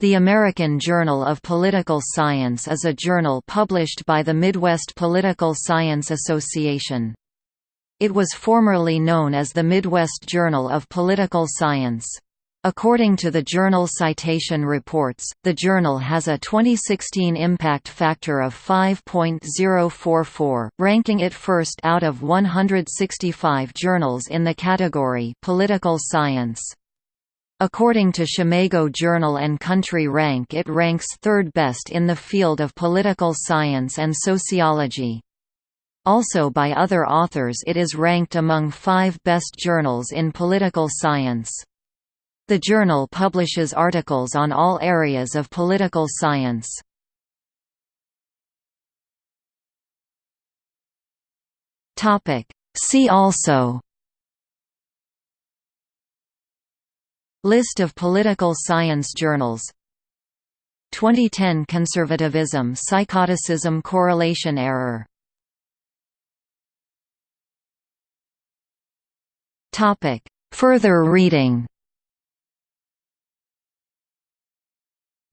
The American Journal of Political Science is a journal published by the Midwest Political Science Association. It was formerly known as the Midwest Journal of Political Science. According to the Journal Citation Reports, the journal has a 2016 impact factor of 5.044, ranking it first out of 165 journals in the category Political Science. According to SCImago Journal and Country Rank it ranks third best in the field of political science and sociology. Also by other authors it is ranked among five best journals in political science. The journal publishes articles on all areas of political science. See also List of political science journals 2010 Conservatism Psychoticism Correlation Error Further reading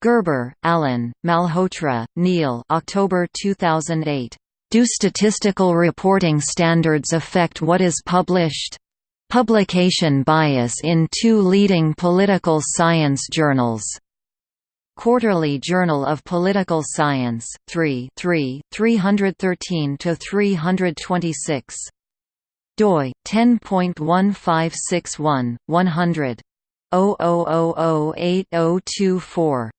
Gerber, Alan, Malhotra, Neil October 2008. Do statistical reporting standards affect what is published? Publication bias in two leading political science journals. Quarterly Journal of Political Science, 3 3, 313–326. doi, 10.1561, 100. 00008024